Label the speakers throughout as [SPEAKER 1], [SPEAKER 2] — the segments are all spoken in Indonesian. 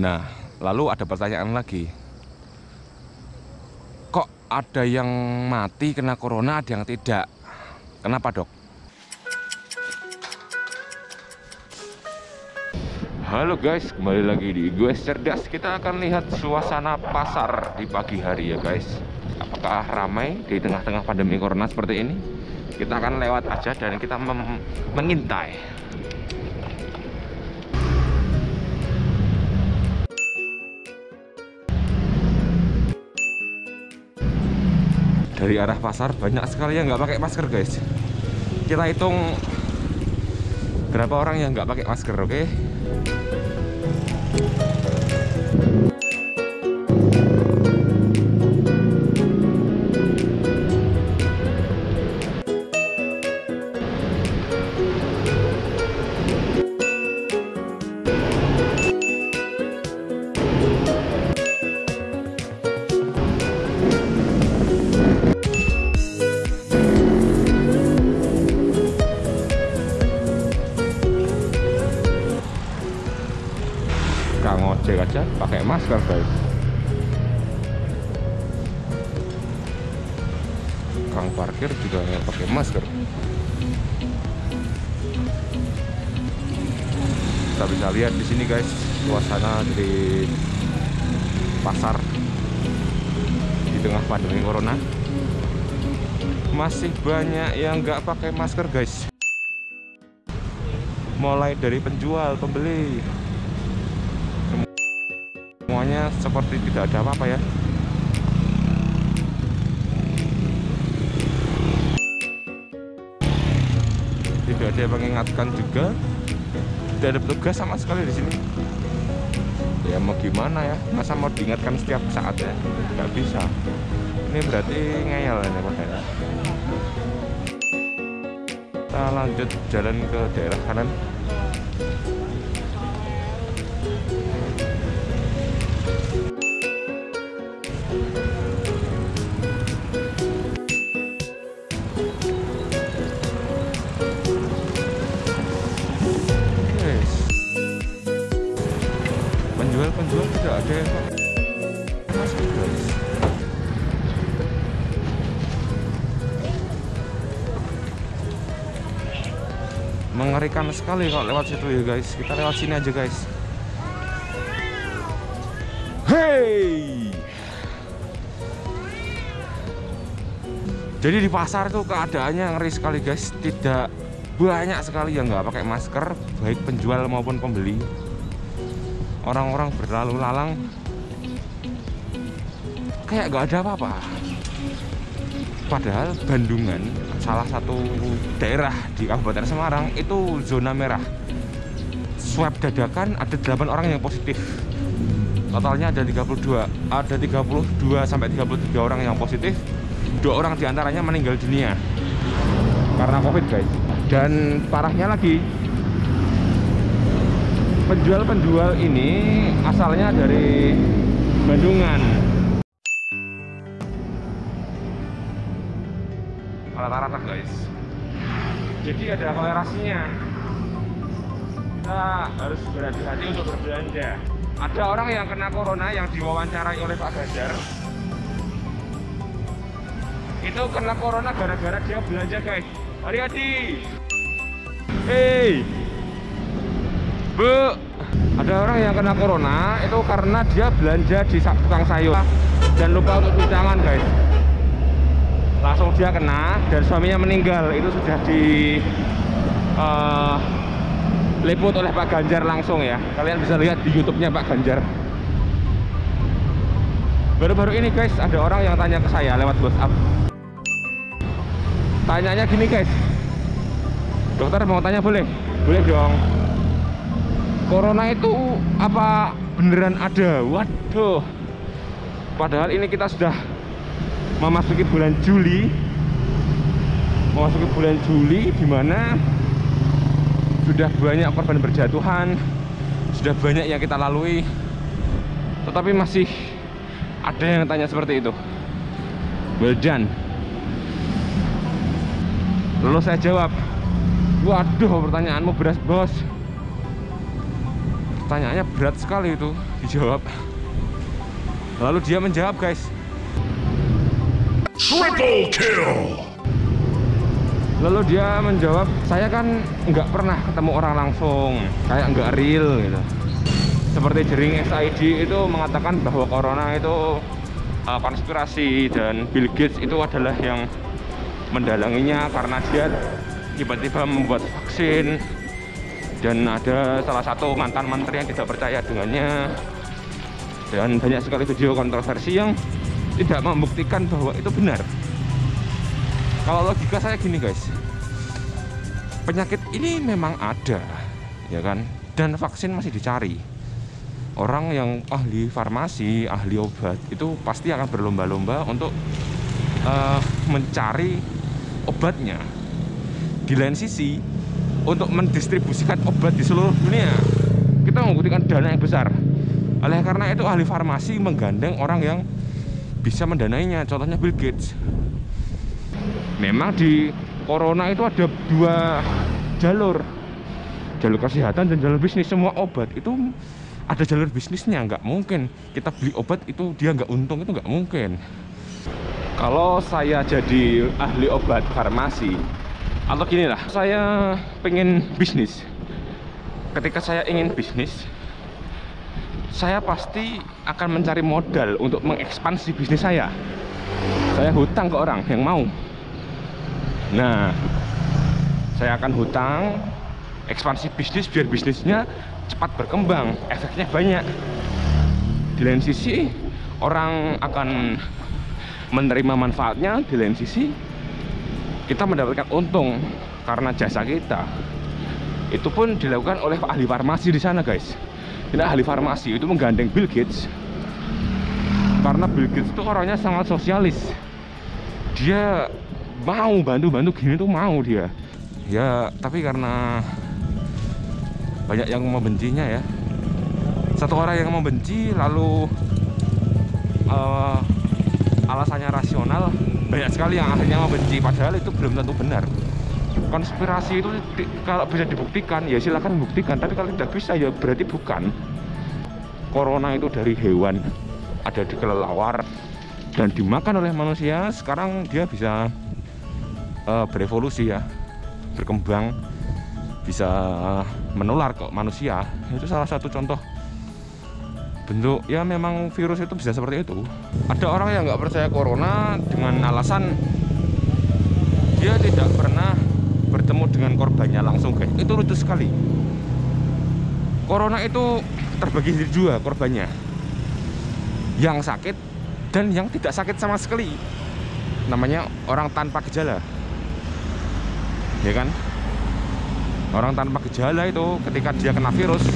[SPEAKER 1] Nah, lalu ada pertanyaan lagi. Kok ada yang mati kena corona, ada yang tidak? Kenapa, Dok? Halo guys, kembali lagi di gue cerdas. Kita akan lihat suasana pasar di pagi hari ya guys. Apakah ramai di tengah-tengah pandemi corona seperti ini? Kita akan lewat aja dan kita mengintai. Dari arah pasar banyak sekali yang nggak pakai masker guys. Kita hitung berapa orang yang nggak pakai masker, oke? Okay? Ojek aja pakai masker guys. Kang parkir juga pakai masker. Kita bisa lihat di sini guys suasana di pasar di tengah pandemi corona. Masih banyak yang nggak pakai masker guys. Mulai dari penjual pembeli semuanya seperti tidak ada apa-apa ya. Tidak ada yang mengingatkan juga. Tidak ada petugas sama sekali di sini. Ya mau gimana ya? Masa mau diingatkan setiap saat ya? Nggak bisa. Ini berarti ngeyel ini padahal kita lanjut jalan ke daerah kanan penjual-penjual tidak ada yang masuk guys mengerikan sekali kalau lewat situ ya guys. Kita lewat sini aja guys. Hey! Jadi di pasar itu keadaannya ngeri sekali guys. Tidak banyak sekali yang nggak pakai masker baik penjual maupun pembeli orang-orang berlalu lalang. Kayak gak ada apa-apa. Padahal Bandungan salah satu daerah di Kabupaten Semarang itu zona merah. Swab dadakan ada 8 orang yang positif. Totalnya ada 32 ada 32 sampai 33 orang yang positif. Dua orang di antaranya meninggal dunia karena covid guys. Dan parahnya lagi penjual-penjual ini asalnya dari Bandungan. Rata-rata guys. Jadi ada kolerasinya kita harus berhati-hati untuk berbelanja. Ada orang yang kena corona yang diwawancarai oleh Pak Ganjar itu kena corona gara-gara dia belanja guys. Hati-hati. Hei Bu, ada orang yang kena corona itu karena dia belanja di tukang sayur dan lupa untuk cuci tangan, guys. Langsung dia kena dan suaminya meninggal. Itu sudah di uh, liput oleh Pak Ganjar langsung ya. Kalian bisa lihat di YouTube-nya Pak Ganjar. Baru-baru ini guys, ada orang yang tanya ke saya lewat WhatsApp. Tanyanya gini guys. Dokter mau tanya boleh? Boleh dong corona itu apa beneran ada? Waduh. Padahal ini kita sudah memasuki bulan Juli. Memasuki bulan Juli di mana sudah banyak korban berjatuhan sudah banyak yang kita lalui. Tetapi masih ada yang tanya seperti itu. Well done. Lalu saya jawab. Waduh pertanyaanmu beras bos pertanyaannya berat sekali itu dijawab. Lalu dia menjawab guys.
[SPEAKER 2] Triple kill!
[SPEAKER 1] lalu dia menjawab saya kan nggak pernah ketemu orang langsung kayak nggak real gitu. Seperti jering SID itu mengatakan bahwa corona itu uh, konspirasi dan Bill Gates itu adalah yang mendalanginya karena dia tiba-tiba membuat vaksin dan ada salah satu mantan menteri yang tidak percaya dengannya. Dan banyak sekali video kontroversi yang tidak membuktikan bahwa itu benar. Kalau logika saya gini guys. Penyakit ini memang ada ya kan? Dan vaksin masih dicari. Orang yang ahli farmasi ahli obat itu pasti akan berlomba-lomba untuk uh, mencari obatnya. Di lain sisi untuk mendistribusikan obat di seluruh dunia. Kita membutuhkan dana yang besar. Oleh karena itu ahli farmasi menggandeng orang yang bisa mendanainya contohnya Bill Gates. Memang di corona itu ada dua jalur. Jalur kesehatan dan jalur bisnis. Semua obat itu ada jalur bisnisnya nggak mungkin. Kita beli obat itu dia nggak untung itu nggak mungkin. Kalau saya jadi ahli obat farmasi atau gini lah saya pengen bisnis. Ketika saya ingin bisnis saya pasti akan mencari modal untuk mengekspansi bisnis saya. Saya hutang ke orang yang mau. Nah saya akan hutang ekspansi bisnis biar bisnisnya cepat berkembang efeknya banyak. Di lain sisi orang akan menerima manfaatnya di lain sisi kita mendapatkan untung karena jasa kita. Itu pun dilakukan oleh ahli farmasi di sana guys. Ini ahli farmasi itu menggandeng Bill Gates. Karena Bill Gates itu orangnya sangat sosialis. Dia mau bantu-bantu gini tuh mau dia. Ya tapi karena banyak yang membencinya ya. Satu orang yang membenci lalu uh, alasannya rasional banyak sekali yang akhirnya membenci padahal itu belum tentu benar. Konspirasi itu kalau bisa dibuktikan ya silahkan buktikan tapi kalau tidak bisa ya berarti bukan. Corona itu dari hewan ada di kelelawar dan dimakan oleh manusia sekarang dia bisa uh, berevolusi ya berkembang bisa menular ke manusia. Itu salah satu contoh bentuk ya memang virus itu bisa seperti itu. Ada orang yang nggak percaya corona dengan alasan dia tidak pernah bertemu dengan korbannya langsung. Guys itu lucu sekali. Corona itu terbagi jadi dua korbannya. Yang sakit dan yang tidak sakit sama sekali. Namanya orang tanpa gejala. Ya kan? Orang tanpa gejala itu ketika dia kena virus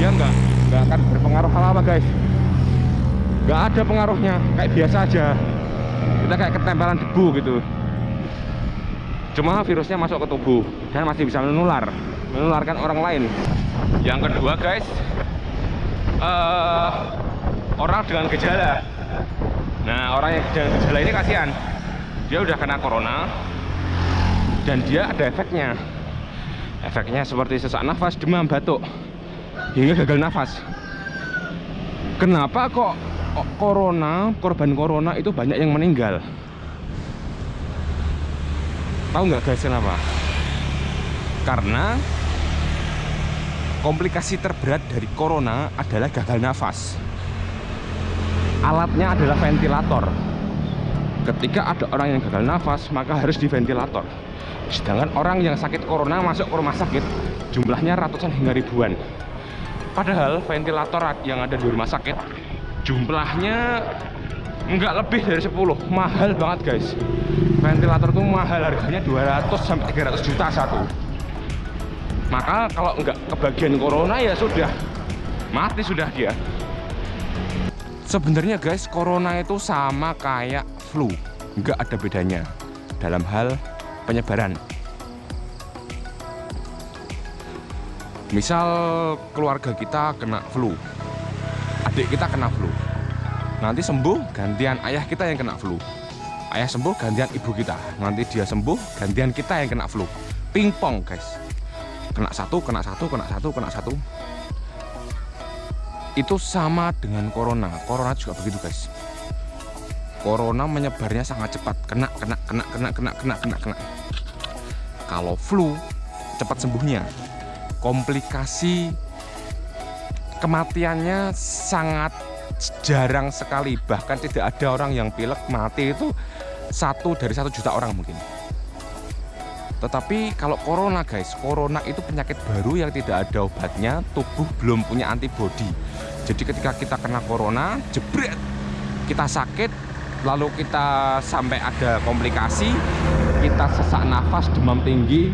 [SPEAKER 1] dia nggak nggak akan berpengaruh. Apa-apa guys? Nggak ada pengaruhnya. Kayak biasa aja. Kita kayak ketempelan debu gitu. Cuma virusnya masuk ke tubuh dan masih bisa menular menularkan orang lain. Yang kedua guys uh, orang dengan gejala. Nah orang yang dengan gejala ini kasihan. Dia udah kena corona dan dia ada efeknya. Efeknya seperti sesak nafas demam batuk hingga gagal nafas. Kenapa kok corona korban corona itu banyak yang meninggal? Tahu nggak guys kenapa? Karena komplikasi terberat dari corona adalah gagal nafas. Alatnya adalah ventilator. Ketika ada orang yang gagal nafas maka harus diventilator. Sedangkan orang yang sakit corona masuk ke rumah sakit jumlahnya ratusan hingga ribuan padahal ventilator yang ada di rumah sakit jumlahnya nggak lebih dari 10 mahal banget guys. Ventilator tuh mahal harganya 200 sampai 300 juta satu. Maka kalau nggak kebagian corona ya sudah. Mati sudah dia. Sebenarnya guys corona itu sama kayak flu. Nggak ada bedanya. Dalam hal penyebaran misal keluarga kita kena flu. Adik kita kena flu. Nanti sembuh gantian ayah kita yang kena flu. Ayah sembuh gantian ibu kita. Nanti dia sembuh gantian kita yang kena flu. Pingpong guys. Kena satu kena satu kena satu kena satu. Itu sama dengan corona. Corona juga begitu guys. Corona menyebarnya sangat cepat. Kena kena kena kena kena kena kena. Kena kalau flu cepat sembuhnya komplikasi kematiannya sangat jarang sekali bahkan tidak ada orang yang pilek mati itu satu dari satu juta orang mungkin tetapi kalau corona guys, corona itu penyakit baru yang tidak ada obatnya, tubuh belum punya antibodi. Jadi ketika kita kena corona, jebret, kita sakit, lalu kita sampai ada komplikasi, kita sesak nafas, demam tinggi,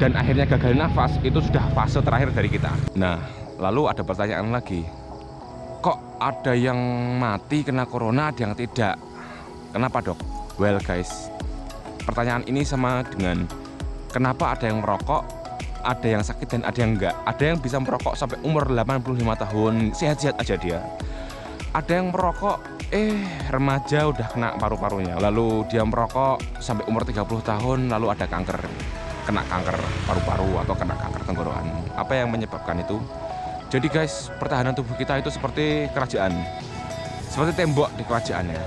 [SPEAKER 1] dan akhirnya gagal nafas, itu sudah fase terakhir dari kita. Nah, lalu ada pertanyaan lagi, kok ada yang mati kena corona, ada yang tidak? Kenapa dok? Well guys, pertanyaan ini sama dengan kenapa ada yang merokok ada yang sakit dan ada yang enggak ada yang bisa merokok sampai umur 85 tahun sehat-sehat aja dia ada yang merokok eh remaja udah kena paru-parunya lalu dia merokok sampai umur 30 tahun lalu ada kanker kena kanker paru-paru atau kena kanker tenggorokan. Apa yang menyebabkan itu? Jadi guys pertahanan tubuh kita itu seperti kerajaan. Seperti tembok di kerajaannya.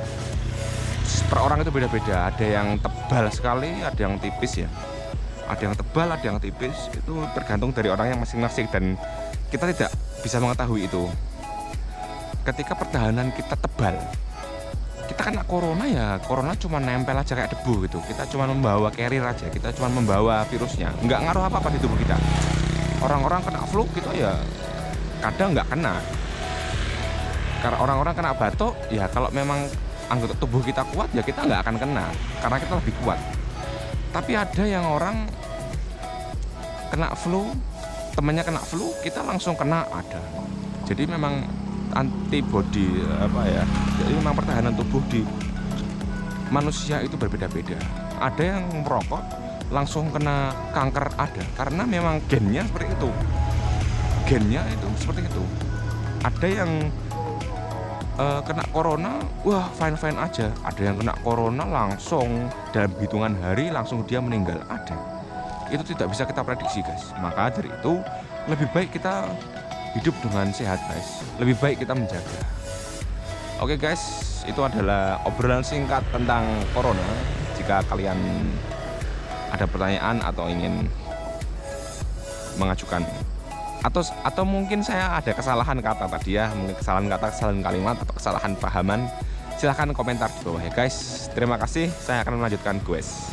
[SPEAKER 1] Per orang itu beda-beda. Ada yang tebal sekali ada yang tipis ya. Ada yang tebal ada yang tipis. Itu tergantung dari orang yang masing-masing dan kita tidak bisa mengetahui itu. Ketika pertahanan kita tebal kita kena corona ya corona cuma nempel aja kayak debu gitu. Kita cuma membawa carrier aja kita cuma membawa virusnya. Nggak ngaruh apa-apa di tubuh kita. Orang-orang kena flu gitu ya kadang nggak kena. Karena orang-orang kena batuk ya kalau memang anggota tubuh kita kuat ya kita nggak akan kena. Karena kita lebih kuat. Tapi ada yang orang kena flu temannya kena flu kita langsung kena ada. Jadi memang antibody apa ya jadi memang pertahanan tubuh di manusia itu berbeda-beda. Ada yang merokok langsung kena kanker ada. Karena memang gennya seperti itu. Gennya itu seperti itu. Ada yang uh, kena corona wah fine fine aja. Ada yang kena corona langsung dalam hitungan hari langsung dia meninggal ada. Itu tidak bisa kita prediksi guys. Maka dari itu lebih baik kita hidup dengan sehat guys. Lebih baik kita menjaga oke guys itu adalah obrolan singkat tentang corona. Jika kalian ada pertanyaan atau ingin mengajukan atau atau mungkin saya ada kesalahan kata tadi ya mungkin kesalahan kata kesalahan kalimat atau kesalahan pahaman silahkan komentar di bawah ya guys. Terima kasih saya akan melanjutkan guys